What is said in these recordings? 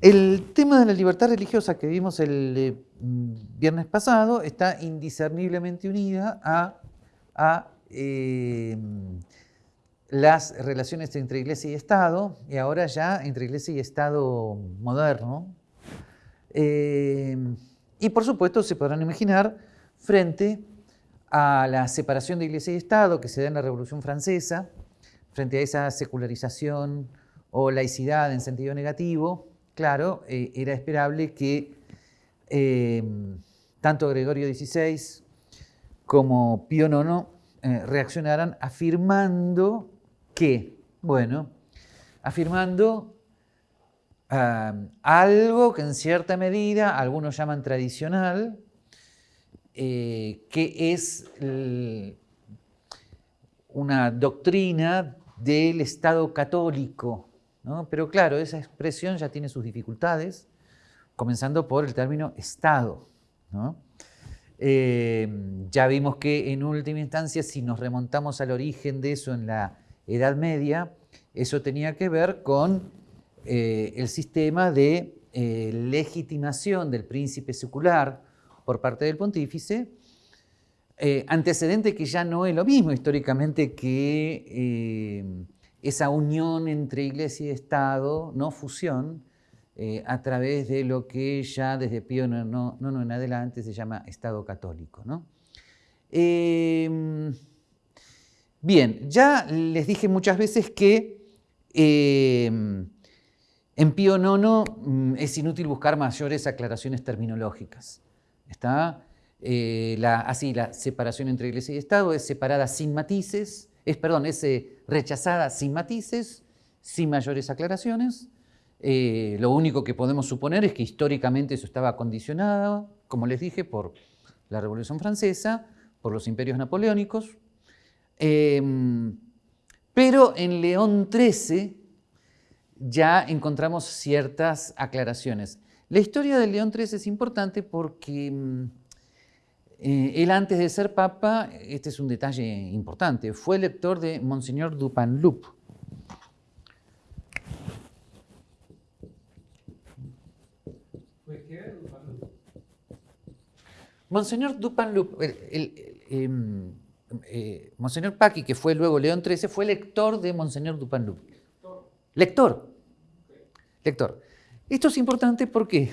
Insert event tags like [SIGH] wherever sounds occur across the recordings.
El tema de la libertad religiosa que vimos el eh, viernes pasado está indiscerniblemente unida a, eh, las relaciones entre Iglesia y Estado, y ahora ya entre Iglesia y Estado moderno. Eh, y por supuesto se podrán imaginar frente a la separación de Iglesia y Estado que se da en la Revolución Francesa, frente a esa secularización o laicidad en sentido negativo, claro, eh, era esperable que eh, tanto Gregorio XVI como Pío IX eh, reaccionaran afirmando que, bueno, afirmando ah, algo que en cierta medida algunos llaman tradicional, que es una doctrina del Estado católico pero claro, esa expresión ya tiene sus dificultades, comenzando por el término Estado. Eh, ya vimos que en última instancia, si nos remontamos al origen de eso en la Edad Media, eso tenía que ver con eh, el sistema de eh, legitimación del príncipe secular por parte del pontífice, antecedente que ya no es lo mismo históricamente que esa unión entre iglesia y Estado, no fusión, eh, a través de lo que ya desde Pío no, no, en adelante se llama Estado católico. Em, bien, ya les dije muchas veces que em, en Pío IX mm, es inútil buscar mayores aclaraciones terminológicas. Está eh, así la separación entre iglesia y Estado es separada sin matices, es, perdón, es eh, rechazada sin matices, sin mayores aclaraciones. Eh, lo único que podemos suponer es que históricamente eso estaba condicionado, como les dije, por la Revolución Francesa, por los imperios napoleónicos. Em, pero en León XIII ya encontramos ciertas aclaraciones. La historia de León XIII es importante porque mm, eh, él antes de ser papa, este es un detalle importante, fue lector de Monseñor Dupanloup. Monseñor Dupanloup, em, eh, Monseñor Paqui, que fue luego León XIII, fue lector de Monseñor Dupanloup. Lector. Lector. Esto es importante porque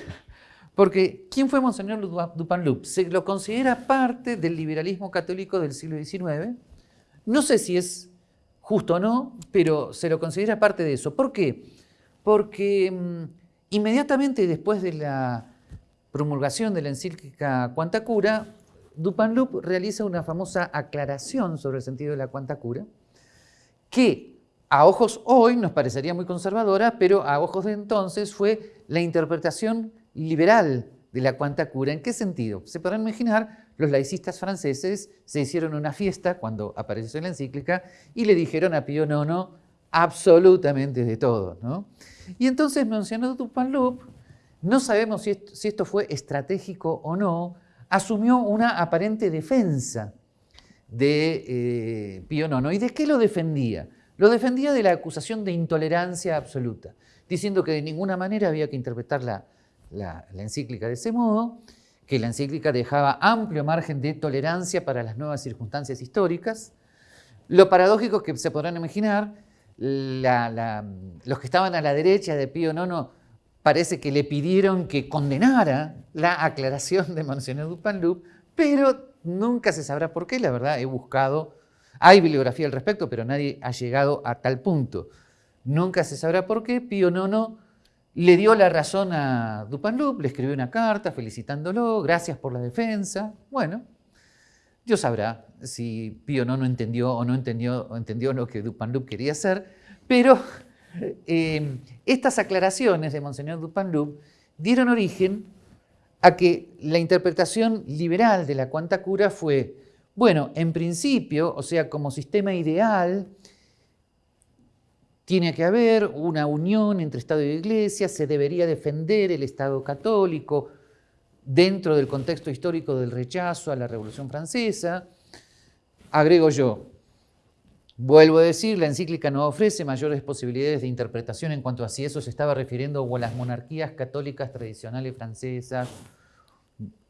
porque, ¿quién fue Monseñor Dupanloup? Se lo considera parte del liberalismo católico del siglo XIX. No sé si es justo o no, pero se lo considera parte de eso. ¿Por qué? Porque mm, inmediatamente después de la promulgación de la encíclica Quanta Cura, Dupanloup realiza una famosa aclaración sobre el sentido de la Quanta Cura, que a ojos hoy nos parecería muy conservadora, pero a ojos de entonces fue la interpretación liberal de la cuanta cura. ¿En qué sentido? Se podrán imaginar, los laicistas franceses se hicieron una fiesta cuando apareció la encíclica y le dijeron a Pío IX absolutamente de todo. ¿no? Y entonces mencionó Dupanloup, no sabemos si esto, fue estratégico o no, asumió una aparente defensa de eh, Pío IX. ¿Y de qué lo defendía? Lo defendía de la acusación de intolerancia absoluta, diciendo que de ninguna manera había que interpretar la, la, encíclica de ese modo, que la encíclica dejaba amplio margen de tolerancia para las nuevas circunstancias históricas. Lo paradójico que se podrán imaginar, los que estaban a la derecha de Pío IX parece que le pidieron que condenara la aclaración de Monseñor Dupanloup, pero nunca se sabrá por qué, la verdad, he buscado, hay bibliografía al respecto, pero nadie ha llegado a tal punto. Nunca se sabrá por qué Pío IX le dio la razón a Dupanloup, le escribió una carta felicitándolo, gracias por la defensa. Bueno, Dios sabrá si Pío no, no entendió o no entendió, entendió lo que Dupanloup quería hacer, pero eh, estas aclaraciones de Monseñor Dupanloup dieron origen a que la interpretación liberal de la cuanta cura fue, bueno, en principio, o sea, como sistema ideal, tiene que haber una unión entre Estado y Iglesia, se debería defender el Estado católico dentro del contexto histórico del rechazo a la Revolución Francesa. Agrego yo, Vuelvo a decir, la encíclica no ofrece mayores posibilidades de interpretación en cuanto a si eso se estaba refiriendo a las monarquías católicas tradicionales francesas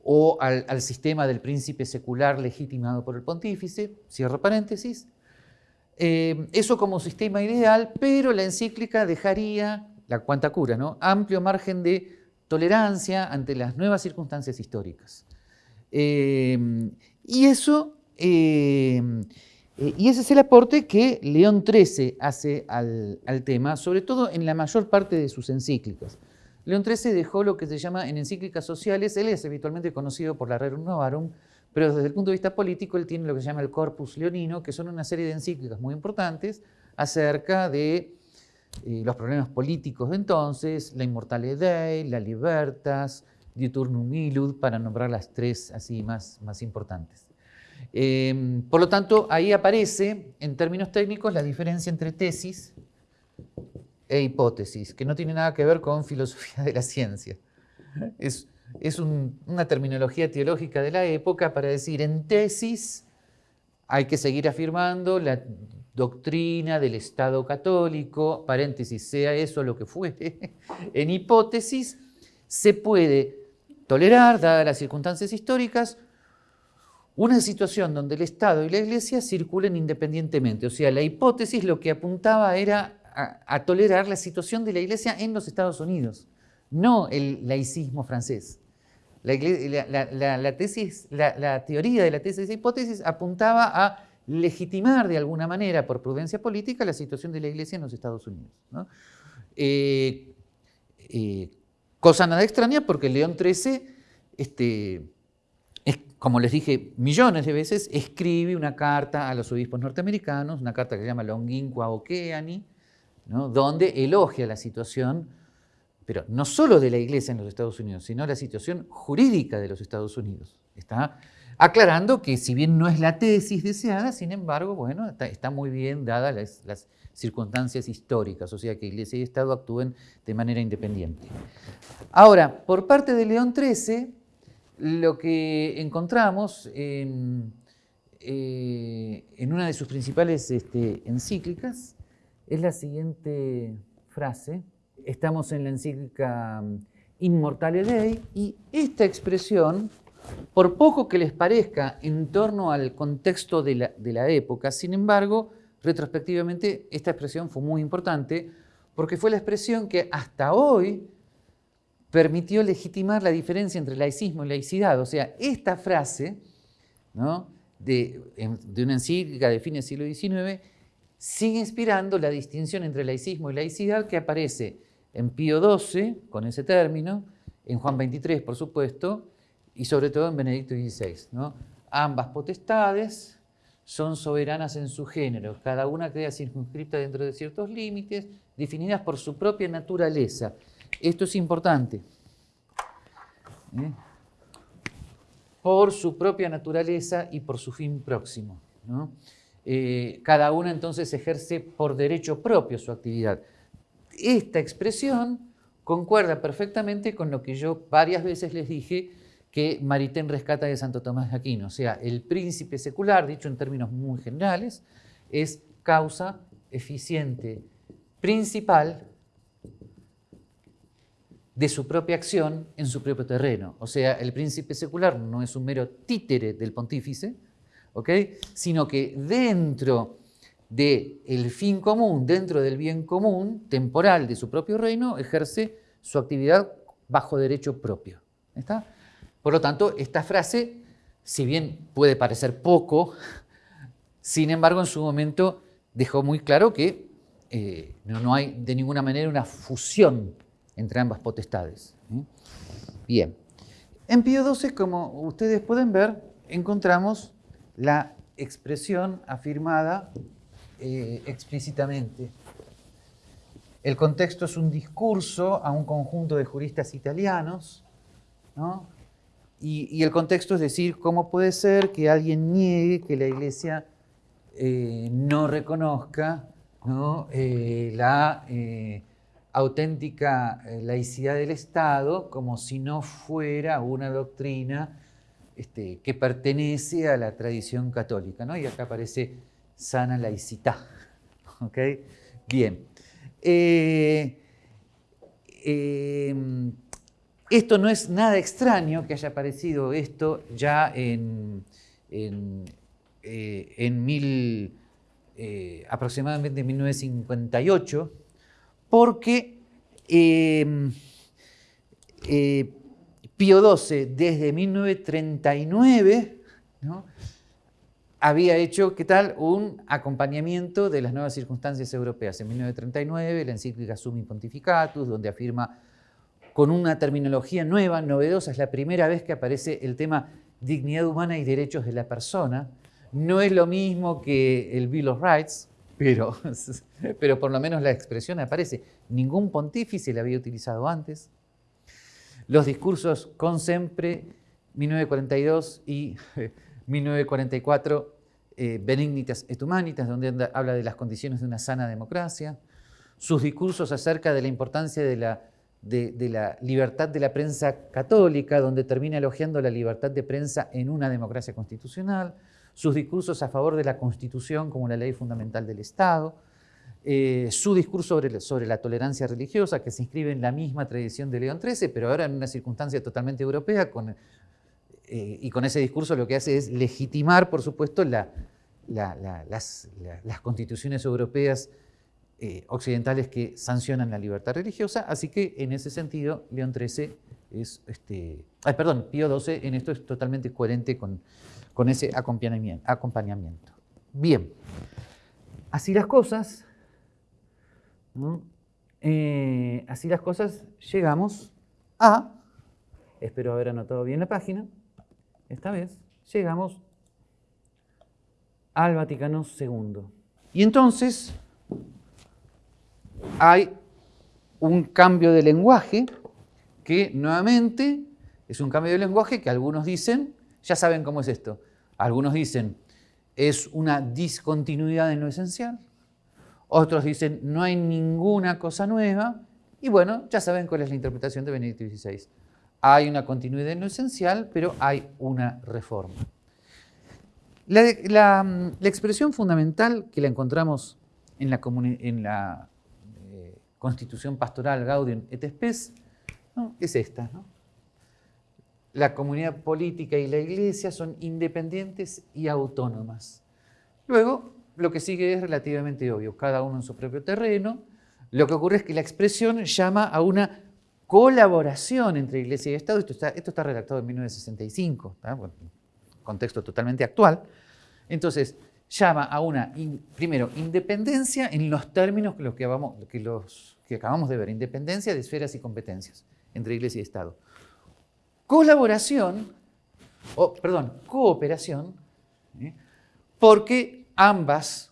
o al, sistema del príncipe secular legitimado por el pontífice, cierro paréntesis. Eh, eso como sistema ideal, pero la encíclica dejaría, la cuanta cura, ¿no? amplio margen de tolerancia ante las nuevas circunstancias históricas. Eh, y eso... Eh, y ese es el aporte que León XIII hace al, tema, sobre todo en la mayor parte de sus encíclicas. León XIII dejó lo que se llama en encíclicas sociales, él es habitualmente conocido por la Rerum Novarum, pero desde el punto de vista político él tiene lo que se llama el Corpus Leonino, que son una serie de encíclicas muy importantes acerca de eh, los problemas políticos de entonces, la Immortale Dei, la Libertas, Diuturnum Illud, para nombrar las tres así más, más importantes. Em, por lo tanto, ahí aparece, en términos técnicos, la diferencia entre tesis e hipótesis, que no tiene nada que ver con filosofía de la ciencia. Es, una terminología teológica de la época para decir, en tesis hay que seguir afirmando la doctrina del Estado católico, paréntesis, sea eso lo que fuere. [LAUGHS] En hipótesis se puede tolerar, dadas las circunstancias históricas, una situación donde el Estado y la Iglesia circulen independientemente. O sea, la hipótesis lo que apuntaba era a, tolerar la situación de la Iglesia en los Estados Unidos, no el laicismo francés. La, tesis, la, teoría de la tesis de hipótesis apuntaba a legitimar de alguna manera, por prudencia política, la situación de la Iglesia en los Estados Unidos. Eh, eh, cosa nada extraña porque León XIII este, como les dije millones de veces, escribe una carta a los obispos norteamericanos, una carta que se llama Longinqua Oceani, ¿no? donde elogia la situación, pero no solo de la iglesia en los Estados Unidos, sino la situación jurídica de los Estados Unidos. Está aclarando que si bien no es la tesis deseada, sin embargo, bueno, está, muy bien dadas las, circunstancias históricas, o sea que Iglesia y Estado actúen de manera independiente. Ahora, por parte de León XIII, lo que encontramos en, eh, una de sus principales este, encíclicas es la siguiente frase. Estamos en la encíclica mm, Immortale Dei y esta expresión, por poco que les parezca en torno al contexto de la, de la época, sin embargo, retrospectivamente esta expresión fue muy importante porque fue la expresión que hasta hoy permitió legitimar la diferencia entre laicismo y laicidad. O sea, esta frase de, una encíclica de fines del siglo XIX sigue inspirando la distinción entre laicismo y laicidad que aparece en Pío XII, con ese término, en Juan XXIII, por supuesto, y sobre todo en Benedicto XVI. Ambas potestades son soberanas en su género, cada una queda circunscripta dentro de ciertos límites, definidas por su propia naturaleza. Esto es importante. ¿eh? Por su propia naturaleza y por su fin próximo. Eh, cada una entonces ejerce por derecho propio su actividad. Esta expresión concuerda perfectamente con lo que yo varias veces les dije que Maritain rescata de Santo Tomás de Aquino. O sea, el príncipe secular, dicho en términos muy generales, es causa eficiente principal de su propia acción en su propio terreno. O sea, el príncipe secular no es un mero títere del pontífice, sino que dentro del fin común, dentro del bien común temporal de su propio reino, ejerce su actividad bajo derecho propio. ¿Está? Por lo tanto, esta frase, si bien puede parecer poco, sin embargo, en su momento dejó muy claro que eh, no hay de ninguna manera una fusión entre ambas potestades. Bien, en Pío XII, como ustedes pueden ver, encontramos la expresión afirmada eh, explícitamente. El contexto es un discurso a un conjunto de juristas italianos, y, el contexto es decir, ¿cómo puede ser que alguien niegue que la Iglesia eh, no reconozca eh, la auténtica eh, laicidad del Estado como si no fuera una doctrina este, que pertenece a la tradición católica. Y acá aparece sana laicità. [LAUGHS] ¿Ok? Bien. Eh, em, esto no es nada extraño que haya aparecido esto ya en, en, eh, mil, eh, aproximadamente 1958, porque em, Pío XII desde 1939 había hecho, ¿qué tal?, un acompañamiento de las nuevas circunstancias europeas. En 1939, la encíclica Summi Pontificatus, donde afirma con una terminología nueva, novedosa, es la primera vez que aparece el tema dignidad humana y derechos de la persona. No es lo mismo que el Bill of Rights, pero, [LAUGHS] pero por lo menos la expresión aparece. Ningún pontífice la había utilizado antes. Los discursos con siempre, 1942 y 1944, [LAUGHS] eh, Benignitas et Humanitas, donde habla de las condiciones de una sana democracia, sus discursos acerca de la importancia de la, libertad de la prensa católica, donde termina elogiando la libertad de prensa en una democracia constitucional, sus discursos a favor de la Constitución como la ley fundamental del Estado, eh, su discurso sobre, la tolerancia religiosa, que se inscribe en la misma tradición de León XIII, pero ahora en una circunstancia totalmente europea, con eh, y con ese discurso lo que hace es legitimar, por supuesto, las, constituciones europeas eh, occidentales que sancionan la libertad religiosa, así que en ese sentido León XIII es, este, perdón, Pío XII en esto es totalmente coherente con, ese acompañamiento, Bien, así las cosas, eh, así las cosas, llegamos a, espero haber anotado bien la página, esta vez llegamos al Vaticano II. Y entonces hay un cambio de lenguaje que nuevamente es un cambio de lenguaje que algunos dicen, ya saben cómo es esto, algunos dicen es una discontinuidad en lo esencial, otros dicen no hay ninguna cosa nueva, y bueno, ya saben cuál es la interpretación de Benedicto XVI hay una continuidad en lo esencial, pero hay una reforma. La, expresión fundamental que la encontramos en la, eh, Constitución Pastoral Gaudium et Spes es esta. La comunidad política y la iglesia son independientes y autónomas. Luego, lo que sigue es relativamente obvio, cada uno en su propio terreno. Lo que ocurre es que la expresión llama a una colaboración entre Iglesia y Estado, esto está, redactado en 1965, contexto totalmente actual, entonces llama a una, primero, independencia en los términos que, los que, que, los, que acabamos de ver, independencia de esferas y competencias entre Iglesia y Estado. Colaboración, o perdón, cooperación, ¿eh? porque ambas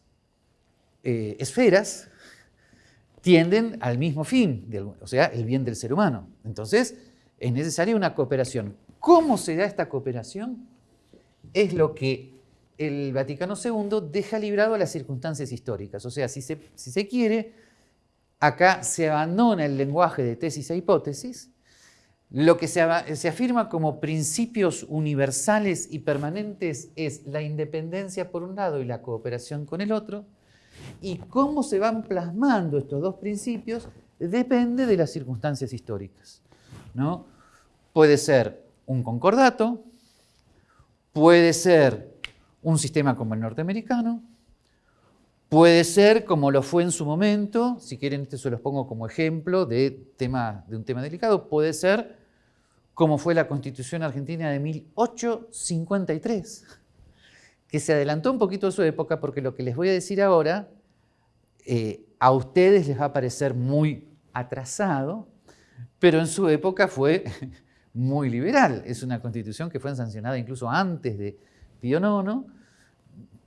eh, esferas tienden al mismo fin, o sea, el bien del ser humano. Entonces, es necesaria una cooperación. ¿Cómo se da esta cooperación? Es lo que el Vaticano II deja librado a las circunstancias históricas. O sea, si se, quiere, acá se abandona el lenguaje de tesis e hipótesis, lo que se, se, afirma como principios universales y permanentes es la independencia por un lado y la cooperación con el otro, y cómo se van plasmando estos dos principios depende de las circunstancias históricas. ¿no? Puede ser un concordato, puede ser un sistema como el norteamericano, puede ser como lo fue en su momento, si quieren este se los pongo como ejemplo de, tema, de un tema delicado, puede ser como fue la Constitución Argentina de 1853 que se adelantó un poquito a su época porque lo que les voy a decir ahora eh, a ustedes les va a parecer muy atrasado, pero en su época fue [LAUGHS] muy liberal. Es una constitución que fue sancionada incluso antes de Pío IX.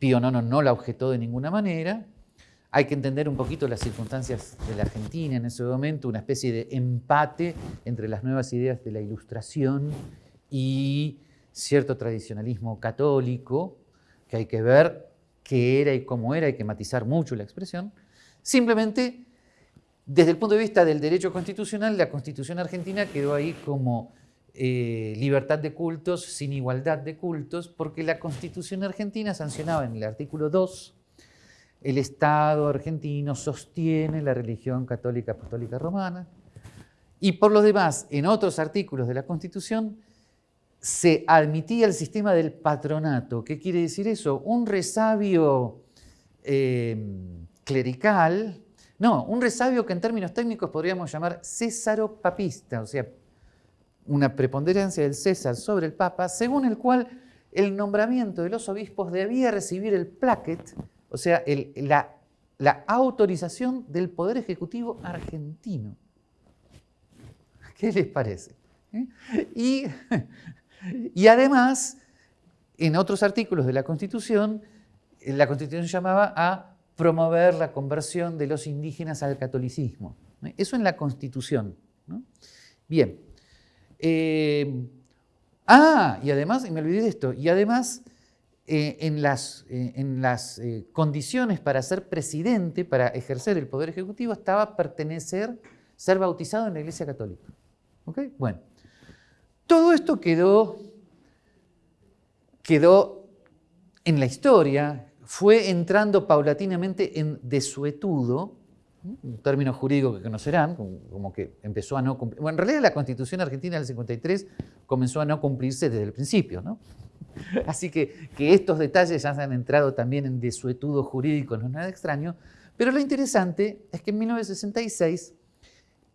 Pío IX no la objetó de ninguna manera. Hay que entender un poquito las circunstancias de la Argentina en ese momento, una especie de empate entre las nuevas ideas de la ilustración y cierto tradicionalismo católico, que hay que ver qué era y cómo era, hay que matizar mucho la expresión. Simplemente, desde el punto de vista del derecho constitucional, la Constitución argentina quedó ahí como eh, libertad de cultos sin igualdad de cultos, porque la Constitución argentina sancionaba en el artículo 2 el Estado argentino sostiene la religión católica apostólica romana y por lo demás, en otros artículos de la Constitución se admitía el sistema del patronato. ¿Qué quiere decir eso? Un resabio eh, clerical, no, un resabio que en términos técnicos podríamos llamar césaropapista, o sea, una preponderancia del César sobre el Papa, según el cual el nombramiento de los obispos debía recibir el plaquet, o sea, la, la autorización del Poder Ejecutivo argentino. ¿Qué les parece? ¿Eh? Y, [LAUGHS] y, además, en otros artículos de la Constitución, la Constitución llamaba a promover la conversión de los indígenas al catolicismo. Eso en la Constitución. Bien. Eh, ah, y además, me olvidé de esto, y además eh, en las, en las condiciones para ser presidente, para ejercer el poder ejecutivo, estaba pertenecer, ser bautizado en la Iglesia Católica. Bueno, todo esto quedó, quedó en la historia, fue entrando paulatinamente en desuetudo, un término jurídico que conocerán, como que empezó a no cumplir. Bueno, en realidad la Constitución Argentina del 53 comenzó a no cumplirse desde el principio, ¿no? [LAUGHS] Así que que estos detalles ya han entrado también en desuetudo jurídico no es nada extraño, pero lo interesante es que en 1966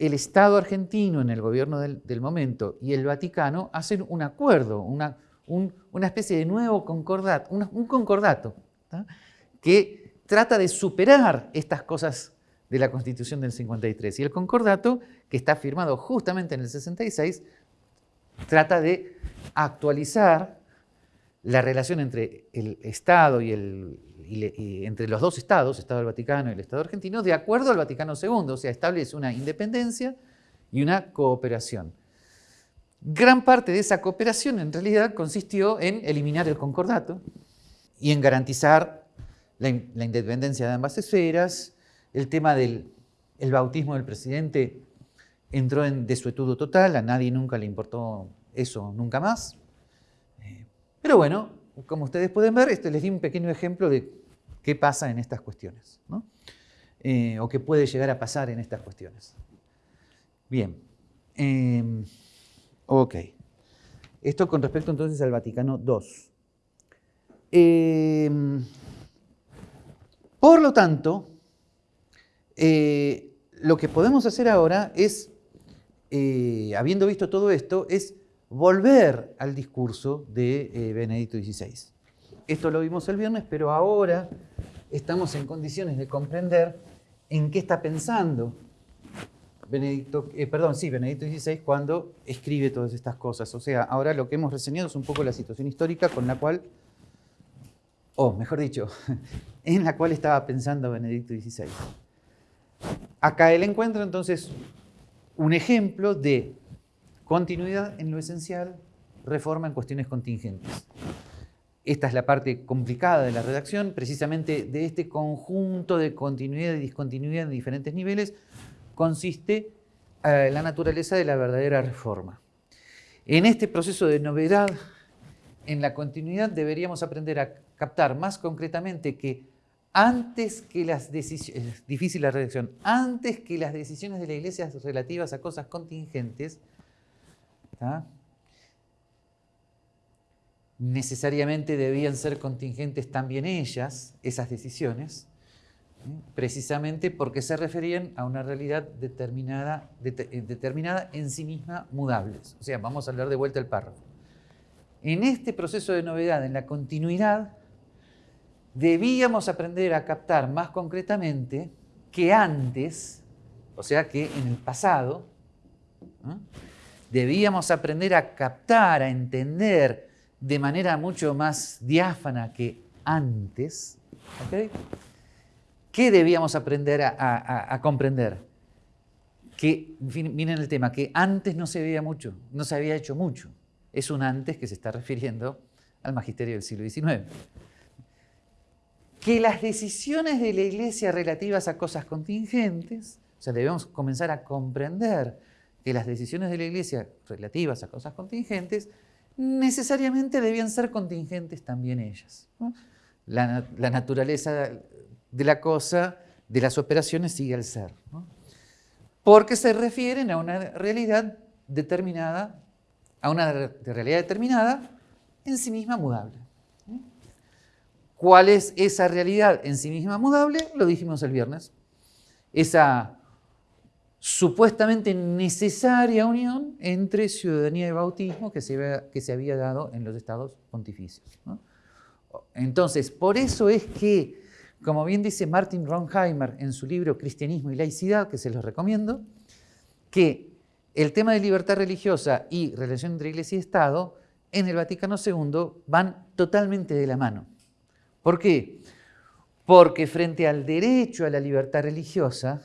el Estado argentino en el gobierno del, momento y el Vaticano hacen un acuerdo, una, especie de nuevo concordato, un concordato que trata de superar estas cosas de la Constitución del 53. Y el concordato, que está firmado justamente en el 66, trata de actualizar la relación entre el Estado y el, entre los dos estados, Estado del Vaticano y el Estado argentino, de acuerdo al Vaticano II, o sea, establece una independencia y una cooperación. Gran parte de esa cooperación en realidad consistió en eliminar el concordato y en garantizar la, independencia de ambas esferas. El tema del bautismo del presidente entró en desuetudo total, a nadie nunca le importó eso, nunca más. Eh, pero bueno, como ustedes pueden ver, este les di un pequeño ejemplo de qué pasa en estas cuestiones, ¿no? Eh, o qué puede llegar a pasar en estas cuestiones. Bien, em, ok. Esto con respecto entonces al Vaticano II. Em, por lo tanto, eh, lo que podemos hacer ahora es, eh, habiendo visto todo esto, es volver al discurso de Benedicto XVI. Esto lo vimos el viernes, pero ahora estamos en condiciones de comprender en qué está pensando Benedicto, eh, perdón, sí, Benedicto XVI cuando escribe todas estas cosas. O sea, ahora lo que hemos reseñado es un poco la situación histórica con la cual, o mejor dicho, [LAUGHS] en la cual estaba pensando Benedicto XVI. Acá él encuentra entonces un ejemplo de continuidad en lo esencial, reforma en cuestiones contingentes. Esta es la parte complicada de la redacción, precisamente de este conjunto de continuidad y discontinuidad en diferentes niveles, consiste eh, la naturaleza de la verdadera reforma. En este proceso de novedad, en la continuidad deberíamos aprender a captar más concretamente que antes que las decisiones, difícil la redacción, antes que las decisiones de la Iglesia relativas a cosas contingentes, necesariamente debían ser contingentes también ellas, esas decisiones, precisamente porque se referían a una realidad determinada, eh, determinada en sí misma mudables. O sea, vamos a hablar de vuelta el párrafo. En este proceso de novedad, en la continuidad, debíamos aprender a captar más concretamente que antes, o sea que en el pasado, debíamos aprender a captar, a entender, de manera mucho más diáfana que antes, ¿qué debíamos aprender a, comprender? Que, miren el tema, que antes no se veía mucho, no se había hecho mucho. Es un antes que se está refiriendo al magisterio del siglo XIX. Que las decisiones de la Iglesia relativas a cosas contingentes, o sea, debemos comenzar a comprender que las decisiones de la Iglesia relativas a cosas contingentes necesariamente debían ser contingentes también ellas. La, naturaleza de la cosa, de las operaciones, sigue al ser. Porque se refieren a una realidad determinada, a una realidad determinada en sí misma mudable. ¿Cuál es esa realidad en sí misma mudable? Lo dijimos el viernes. Esa supuestamente necesaria unión entre ciudadanía y bautismo que se había, que se había dado en los estados pontificios. Entonces, por eso es que, como bien dice Martin Ronheimer en su libro Cristianismo y Laicidad, que se los recomiendo, que el tema de libertad religiosa y relación entre iglesia y Estado en el Vaticano II van totalmente de la mano. ¿Por qué? Porque frente al derecho a la libertad religiosa,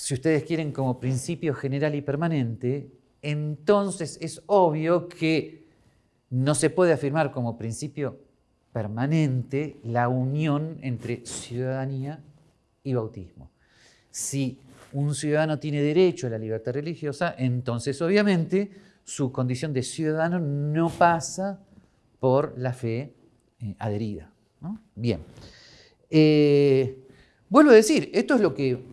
si ustedes quieren como principio general y permanente, entonces es obvio que no se puede afirmar como principio permanente la unión entre ciudadanía y bautismo. Si un ciudadano tiene derecho a la libertad religiosa, entonces obviamente su condición de ciudadano no pasa por la fe eh, adherida. Bien. Eh, vuelvo a decir, esto es lo que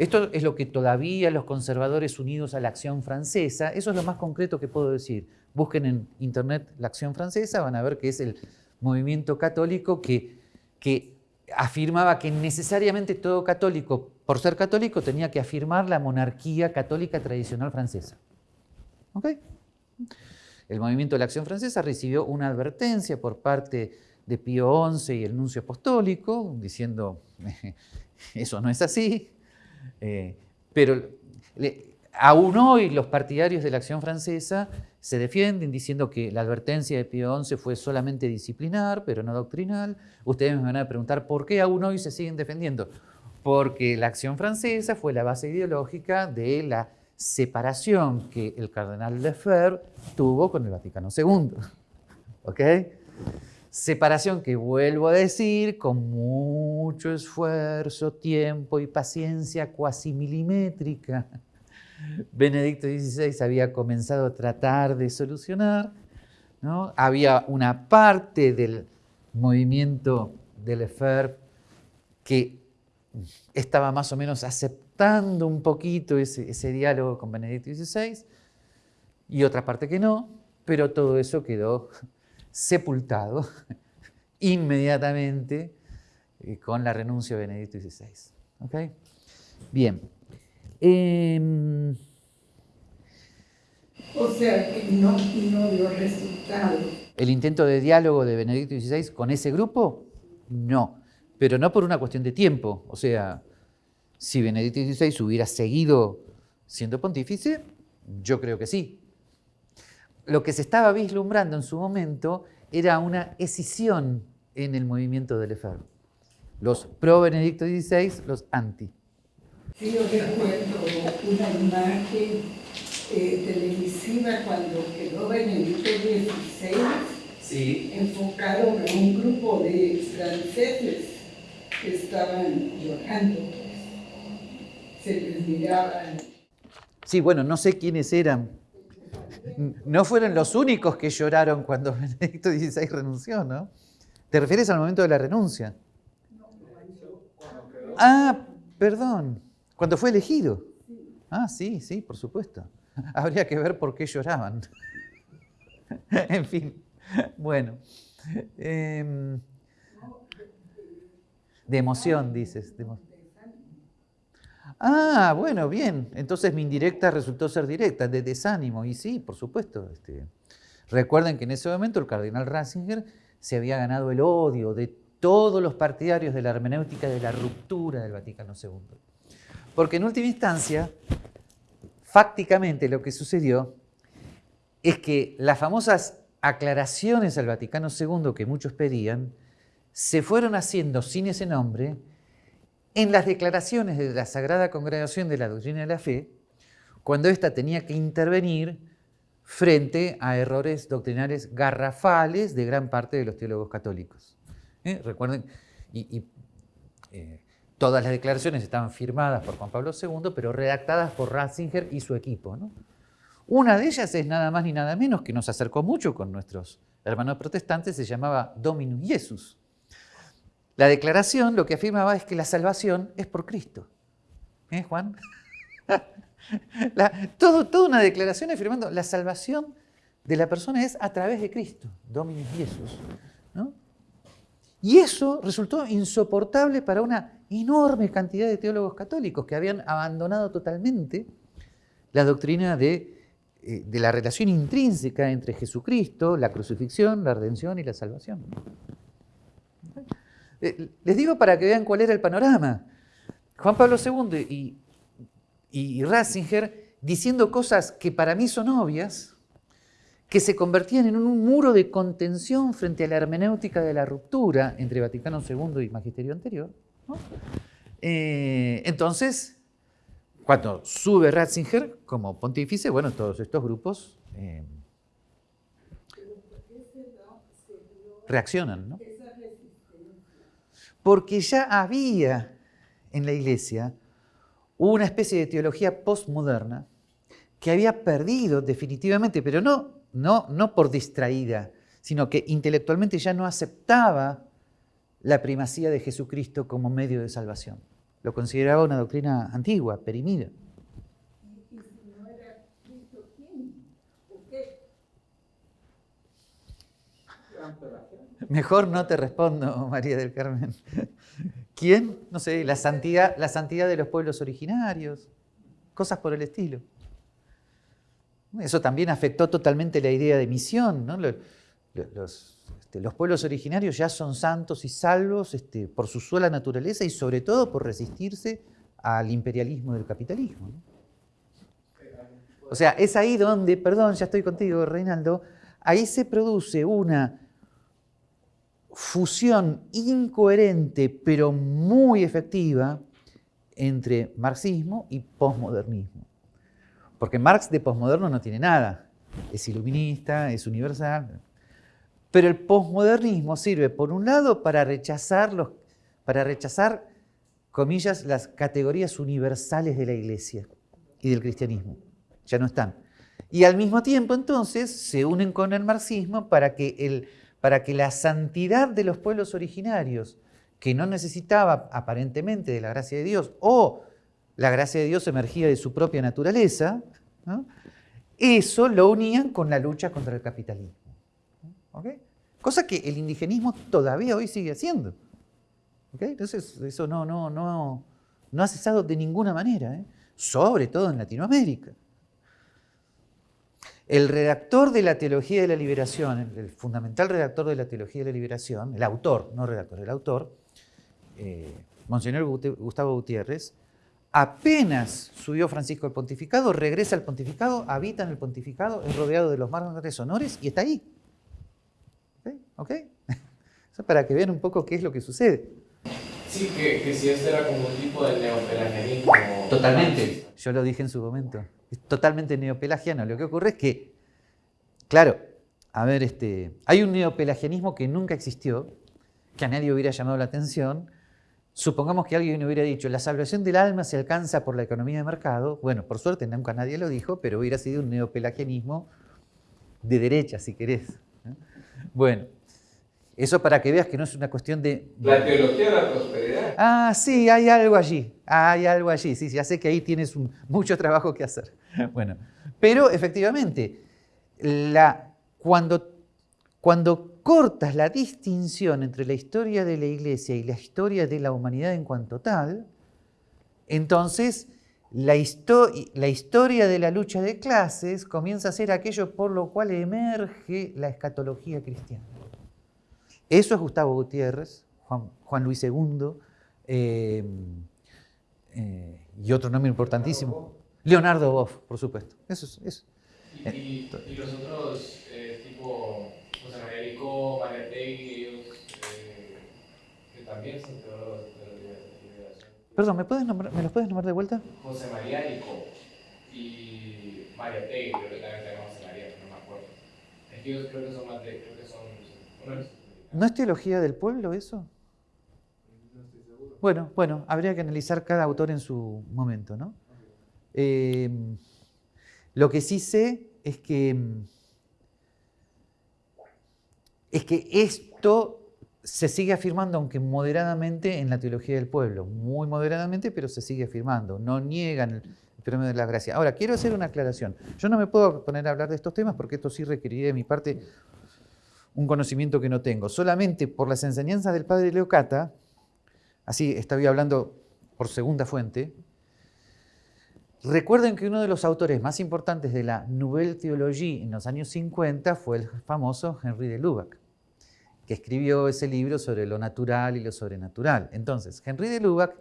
esto es lo que todavía los conservadores unidos a la acción francesa, eso es lo más concreto que puedo decir. Busquen en internet la acción francesa, van a ver que es el movimiento católico que, que afirmaba que necesariamente todo católico, por ser católico, tenía que afirmar la monarquía católica tradicional francesa. ¿Ok? El movimiento de la acción francesa recibió una advertencia por parte de Pío XI y el nuncio apostólico, diciendo, [LAUGHS] eso no es así, eh, pero aún hoy los partidarios de la acción francesa se defienden diciendo que la advertencia de Pío XI fue solamente disciplinar, pero no doctrinal. Ustedes me van a preguntar por qué aún hoy se siguen defendiendo. Porque la acción francesa fue la base ideológica de la separación que el cardenal Lefebvre tuvo con el Vaticano II. [LAUGHS] ¿Ok? Separación que vuelvo a decir, con mucho esfuerzo, tiempo y paciencia cuasi milimétrica. [LAUGHS] Benedicto XVI había comenzado a tratar de solucionar. ¿no? Había una parte del movimiento de Lefebvre que estaba más o menos aceptando un poquito ese diálogo con Benedicto XVI y otra parte que no, pero todo eso quedó sepultado [LAUGHS] inmediatamente eh, con la renuncia de Benedicto XVI. Bien. Em, o sea, que no, dio resultado. ¿El intento de diálogo de Benedicto XVI con ese grupo? No, pero no por una cuestión de tiempo. O sea, si Benedicto XVI hubiera seguido siendo pontífice, yo creo que sí lo que se estaba vislumbrando en su momento era una escisión en el movimiento de Lefebvre. Los pro Benedicto XVI, los anti. Sí, yo recuerdo una imagen eh, televisiva cuando quedó Benedicto XVI, sí. enfocaron a un grupo de franceses que estaban llorando. Se les miraban. Sí, bueno, no sé quiénes eran, no fueron los únicos que lloraron cuando [LAUGHS] Benedicto XVI renunció, ¿no? ¿Te refieres al momento de la renuncia? Ah, perdón, cuando fue elegido. Ah, sí, sí, por supuesto. [LAUGHS] Habría que ver por qué lloraban. [LAUGHS] en fin, bueno. Em, de emoción, dices. De emoción. Ah, bueno, bien. Entonces mi indirecta resultó ser directa, de desánimo. Y sí, por supuesto. Este, recuerden que en ese momento el cardenal Ratzinger se había ganado el odio de todos los partidarios de la hermenéutica de la ruptura del Vaticano II. Porque en última instancia, fácticamente lo que sucedió es que las famosas aclaraciones al Vaticano II que muchos pedían se fueron haciendo sin ese nombre en las declaraciones de la Sagrada Congregación de la Doctrina de la Fe, cuando ésta tenía que intervenir frente a errores doctrinales garrafales de gran parte de los teólogos católicos. ¿Eh? Recuerden, y, eh, todas las declaraciones estaban firmadas por Juan Pablo II, pero redactadas por Ratzinger y su equipo. Una de ellas es nada más ni nada menos que nos acercó mucho con nuestros hermanos protestantes, se llamaba Dominus Jesus. La declaración lo que afirmaba es que la salvación es por Cristo. ¿Eh, Juan? [LAUGHS] toda una declaración afirmando la salvación de la persona es a través de Cristo, Dominus Jesús. Y eso resultó insoportable para una enorme cantidad de teólogos católicos que habían abandonado totalmente la doctrina de, eh, de la relación intrínseca entre Jesucristo, la crucifixión, la redención y la salvación. Eh, les digo para que vean cuál era el panorama. Juan Pablo II y, Ratzinger diciendo cosas que para mí son obvias, que se convertían en un muro de contención frente a la hermenéutica de la ruptura entre Vaticano II y Magisterio anterior. Eh, entonces, cuando sube Ratzinger como pontífice, bueno, todos estos grupos eh, reaccionan, ¿no? Porque ya había en la iglesia una especie de teología postmoderna que había perdido definitivamente, pero no no, no por distraída, sino que intelectualmente ya no aceptaba la primacía de Jesucristo como medio de salvación. Lo consideraba una doctrina antigua, perimida. Mejor no te respondo, [LAUGHS] María del Carmen. ¿Quién? No sé, la santidad, la santidad de los pueblos originarios, cosas por el estilo. Eso también afectó totalmente la idea de misión. Este, los, pueblos originarios ya son santos y salvos este, por su sola naturaleza y sobre todo por resistirse al imperialismo del capitalismo. O sea, es ahí donde, perdón, ya estoy contigo, Reinaldo, ahí se produce una fusión incoherente pero muy efectiva entre marxismo y posmodernismo. Porque Marx de posmoderno no tiene nada. Es iluminista, es universal. Pero el posmodernismo sirve, por un lado, para rechazar, los, para rechazar, comillas, las categorías universales de la iglesia y del cristianismo. Ya no están. Y al mismo tiempo, entonces, se unen con el marxismo para que, el, para que la santidad de los pueblos originarios, que no necesitaba aparentemente de la gracia de Dios, o la gracia de Dios emergía de su propia naturaleza, eso lo unían con la lucha contra el capitalismo. Cosa que el indigenismo todavía hoy sigue haciendo. Entonces, eso no, no, no, no ha cesado de ninguna manera, ¿eh? sobre todo en Latinoamérica. El redactor de la Teología de la Liberación, el fundamental redactor de la Teología de la Liberación, el autor, no redactor, el autor, eh, Monseñor Gustavo Gutiérrez, Apenas subió Francisco al pontificado, regresa al pontificado, habita en el pontificado, es rodeado de los mármores honores y está ahí. ¿Ok? [LAUGHS] Eso para que vean un poco qué es lo que sucede. Sí, que, si esto era como un tipo de neopelagianismo. Totalmente. Yo lo dije en su momento. Es totalmente neopelagiano. Lo que ocurre es que, claro, a ver, este, hay un neopelagianismo que nunca existió, que a nadie hubiera llamado la atención, Supongamos que alguien hubiera dicho, la salvación del alma se alcanza por la economía de mercado. Bueno, por suerte nunca nadie lo dijo, pero hubiera sido un neopelagianismo de derecha, si querés. Bueno, eso para que veas que no es una cuestión de... La teología de la prosperidad. Ah, sí, hay algo allí, hay algo allí, sí, ya sé que ahí tienes [LAUGHS] mucho trabajo que hacer. [LAUGHS] Bueno, pero efectivamente, la, cuando, cuando cortas la distinción entre la historia de la iglesia y la historia de la humanidad en cuanto tal, entonces la, la, historia de la lucha de clases comienza a ser aquello por lo cual emerge la escatología cristiana. Eso es Gustavo Gutiérrez, Juan, Luis II, eh, eh, y otro nombre importantísimo, Leonardo Boff, por supuesto. Eso es. Eso. ¿Y, los otros, eh, tipo María Tegui, ellos eh, que también son teólogos de la liberación. Perdón, ¿me, puedes ¿me los puedes nombrar de vuelta? José María Rico y María Tegui, creo que también tenemos José María, no me acuerdo. Es que ellos creo que son más de, creo que son, ¿No es teología del pueblo eso? Bueno, bueno, habría que analizar cada autor en su momento, ¿no? Eh, lo que sí sé es que es que esto se sigue afirmando, aunque moderadamente, en la teología del pueblo. Muy moderadamente, pero se sigue afirmando. No niegan el fenómeno de la gracia. Ahora, quiero hacer una aclaración. Yo no me puedo poner a hablar de estos temas porque esto sí requeriría de mi parte un conocimiento que no tengo. Solamente por las enseñanzas del padre Leocata, así estaba hablando por segunda fuente, recuerden que uno de los autores más importantes de la Nouvelle Théologie en los años 50 fue el famoso Henri de Lubac que escribió ese libro sobre lo natural y lo sobrenatural. Entonces, Henry de Lubac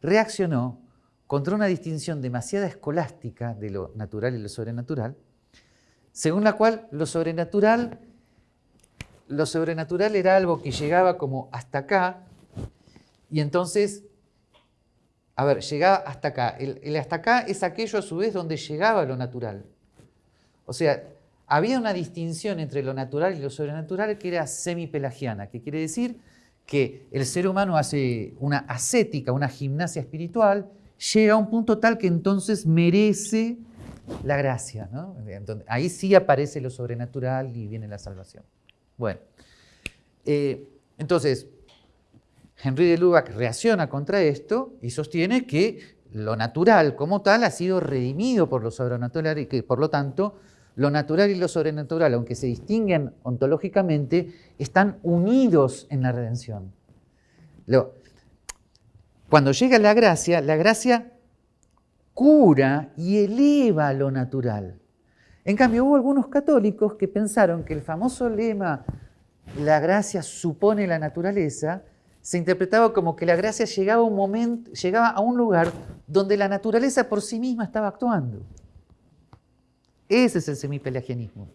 reaccionó contra una distinción demasiado escolástica de lo natural y lo sobrenatural, según la cual lo sobrenatural, lo sobrenatural era algo que llegaba como hasta acá, y entonces, a ver, llegaba hasta acá. El, hasta acá es aquello a su vez donde llegaba lo natural. O sea, había una distinción entre lo natural y lo sobrenatural que era semipelagiana, que quiere decir que el ser humano hace una ascética, una gimnasia espiritual, llega a un punto tal que entonces merece la gracia. ahí sí aparece lo sobrenatural y viene la salvación. Bueno, eh, entonces, Henry de Lubac reacciona contra esto y sostiene que lo natural como tal ha sido redimido por lo sobrenatural y que por lo tanto lo natural y lo sobrenatural, aunque se distinguen ontológicamente, están unidos en la redención. cuando llega la gracia, la gracia cura y eleva lo natural. En cambio, hubo algunos católicos que pensaron que el famoso lema la gracia supone la naturaleza se interpretaba como que la gracia llegaba a un lugar donde la naturaleza por sí misma estaba actuando. Ese es el semipelagianismo.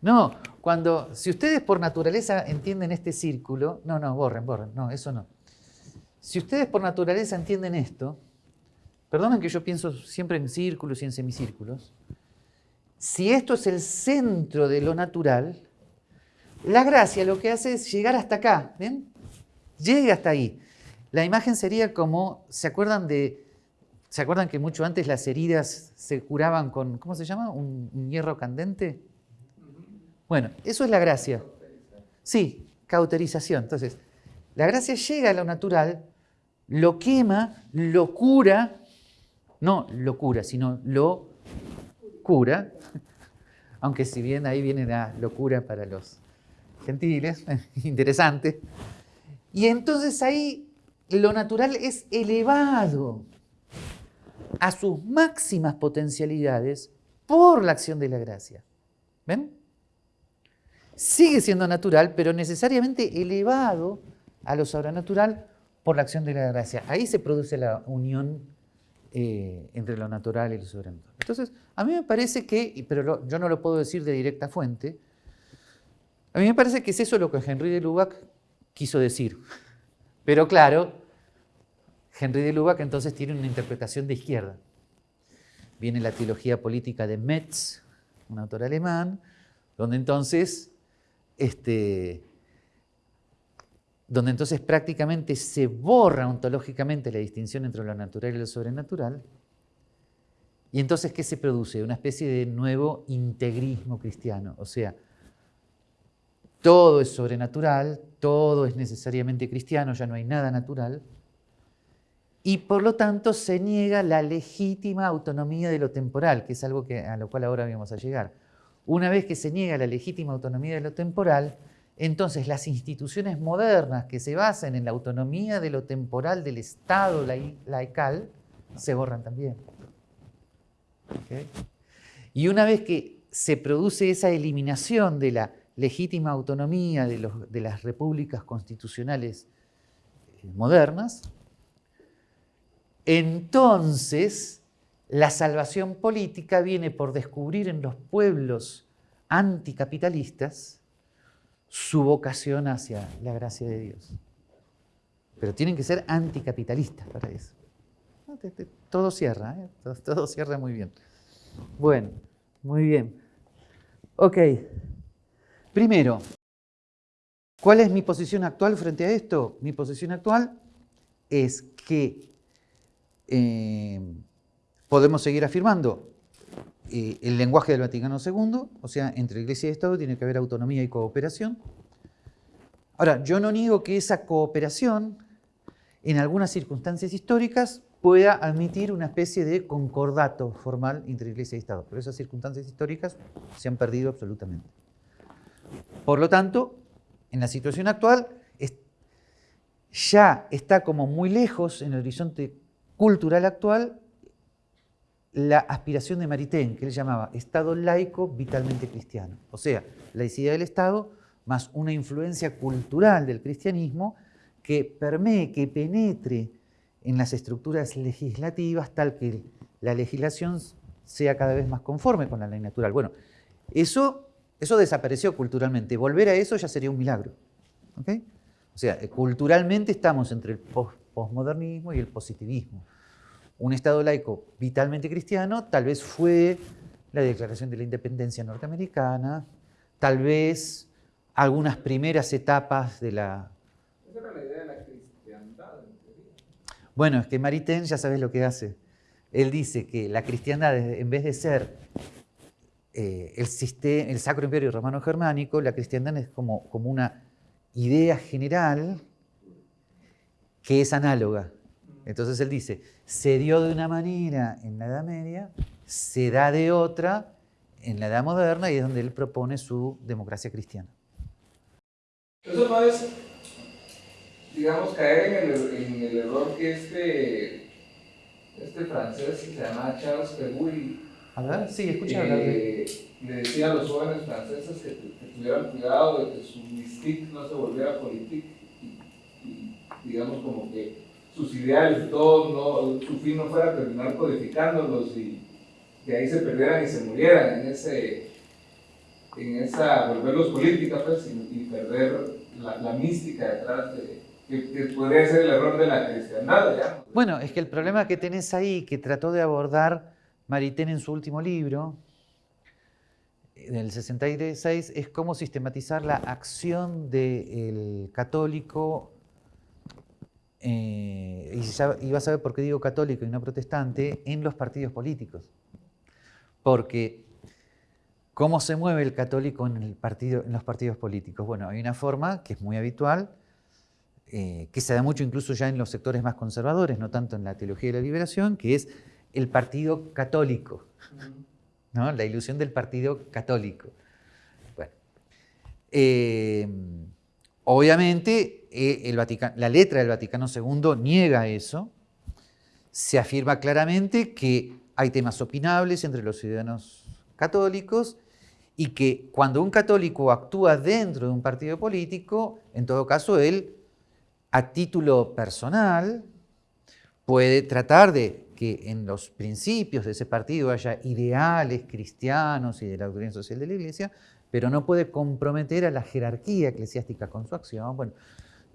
No, cuando, si ustedes por naturaleza entienden este círculo, no, no, borren, borren, no, eso no. Si ustedes por naturaleza entienden esto, perdonen que yo pienso siempre en círculos y en semicírculos, si esto es el centro de lo natural, la gracia lo que hace es llegar hasta acá, ¿ven? Llega hasta ahí. La imagen sería como, ¿se acuerdan de ¿Se acuerdan que mucho antes las heridas se curaban con, ¿cómo se llama? ¿Un, hierro candente? Bueno, eso es la gracia. Sí, cauterización. Entonces, la gracia llega a lo natural, lo quema, lo cura, no lo cura, sino lo [LAUGHS] aunque si bien ahí viene la locura para los gentiles, [LAUGHS] interesante. Y entonces ahí lo natural es elevado a sus máximas potencialidades por la acción de la gracia. ¿Ven? Sigue siendo natural, pero necesariamente elevado a lo sobrenatural por la acción de la gracia. Ahí se produce la unión eh, entre lo natural y lo sobrenatural. Entonces, a mí me parece que, pero yo no lo puedo decir de directa fuente, a mí me parece que es eso lo que Henry de Lubac quiso decir. Pero claro, Henry de Lubac entonces tiene una interpretación de izquierda. Viene la teología política de Metz, un autor alemán, donde entonces, este, donde entonces prácticamente se borra ontológicamente la distinción entre lo natural y lo sobrenatural. Y entonces, ¿qué se produce? Una especie de nuevo integrismo cristiano. O sea, todo es sobrenatural, todo es necesariamente cristiano, ya no hay nada natural y por lo tanto se niega la legítima autonomía de lo temporal, que es algo que, a lo cual ahora vamos a llegar. Una vez que se niega la legítima autonomía de lo temporal, entonces las instituciones modernas que se basan en la autonomía de lo temporal del Estado laical se borran también. Y una vez que se produce esa eliminación de la legítima autonomía de, las repúblicas constitucionales eh, modernas, entonces, la salvación política viene por descubrir en los pueblos anticapitalistas su vocación hacia la gracia de Dios. Pero tienen que ser anticapitalistas para eso. Todo cierra, ¿eh? todo, cierra muy bien. Bueno, muy bien. Ok. Primero, ¿cuál es mi posición actual frente a esto? Mi posición actual es que eh, podemos seguir afirmando eh, el lenguaje del Vaticano II, o sea, entre Iglesia y Estado tiene que haber autonomía y cooperación. Ahora, yo no niego que esa cooperación, en algunas circunstancias históricas, pueda admitir una especie de concordato formal entre Iglesia y Estado, pero esas circunstancias históricas se han perdido absolutamente. Por lo tanto, en la situación actual, ya está como muy lejos en el horizonte cultural actual la aspiración de Maritain, que él llamaba Estado laico vitalmente cristiano. O sea, laicidad del Estado más una influencia cultural del cristianismo que permee, que penetre en las estructuras legislativas tal que la legislación sea cada vez más conforme con la ley natural. Bueno, eso, eso desapareció culturalmente. Volver a eso ya sería un milagro. O sea, culturalmente estamos entre el posmodernismo y el positivismo. Un Estado laico vitalmente cristiano tal vez fue la Declaración de la Independencia norteamericana, tal vez algunas primeras etapas de la... Esa era la idea de la cristiandad. Bueno, es que Maritain ya sabes lo que hace. Él dice que la cristiandad, en vez de ser eh, el, sistema, el Sacro Imperio Romano Germánico, la cristiandad es como, como una idea general que es análoga. Entonces él dice, se dio de una manera en la Edad Media, se da de otra en la Edad Moderna y es donde él propone su democracia cristiana. Eso no es, digamos, caer en el, error que este, este francés que se llama Charles Pegui Sí, escucha eh, le decía a los jóvenes franceses que, tuvieran cuidado de que su mystique no se volviera política y digamos como que sus ideales y todo, no, su fin no fuera terminar codificándolos y que ahí se perdieran y se murieran en ese, en esa, volverlos política pues, y, perder la, mística detrás de, que, podría ser el error de la cristiandad. Bueno, es que el problema que tenés ahí, que trató de abordar Maritain en su último libro, del 66, es cómo sistematizar la acción del católico eh, y, vas a ver por qué digo católico y no protestante, en los partidos políticos. Porque, ¿cómo se mueve el católico en los partidos políticos? Bueno, hay una forma que es muy habitual, eh, que se da mucho incluso ya en los sectores más conservadores, no tanto en la teología de la liberación, que es el partido católico, ¿no? la ilusión del partido católico. Bueno, eh, obviamente eh, la letra del Vaticano II niega eso, se afirma claramente que hay temas opinables entre los ciudadanos católicos y que cuando un católico actúa dentro de un partido político, en todo caso él, a título personal, puede tratar de que en los principios de ese partido haya ideales cristianos y de la doctrina social de la Iglesia, pero no puede comprometer a la jerarquía eclesiástica con su acción. Bueno,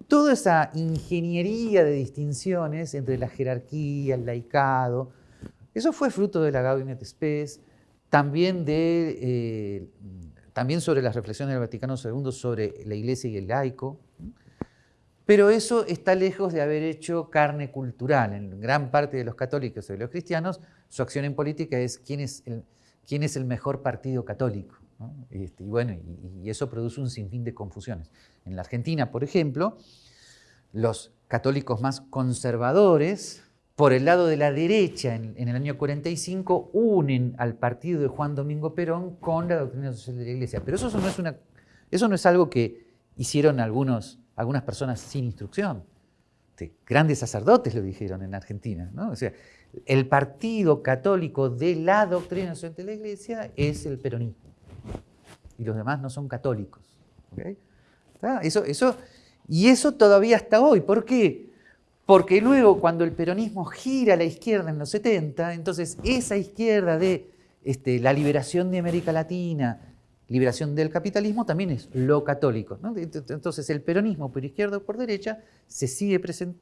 toda esa ingeniería de distinciones entre la jerarquía, el laicado, eso fue fruto de la Gaudium Spes, también, de, eh, también sobre las reflexiones del Vaticano II sobre la iglesia y el laico, pero eso está lejos de haber hecho carne cultural. En gran parte de los católicos y de los cristianos, su acción en política es quién es quién es el mejor partido católico. Este, y bueno, y, eso produce un sinfín de confusiones. En la Argentina, por ejemplo, los católicos más conservadores, por el lado de la derecha, en, el año 45, unen al partido de Juan Domingo Perón con la doctrina social de la Iglesia. Pero eso no es, una, eso no es algo que hicieron algunos, algunas personas sin instrucción. grandes sacerdotes lo dijeron en Argentina. O sea, el partido católico de la doctrina social de la Iglesia es el peronismo y los demás no son católicos. Eso, eso, y eso todavía hasta hoy. ¿Por qué? Porque luego cuando el peronismo gira a la izquierda en los 70, entonces esa izquierda de este, la liberación de América Latina, liberación del capitalismo, también es lo católico. Entonces el peronismo por izquierda o por derecha se sigue presentando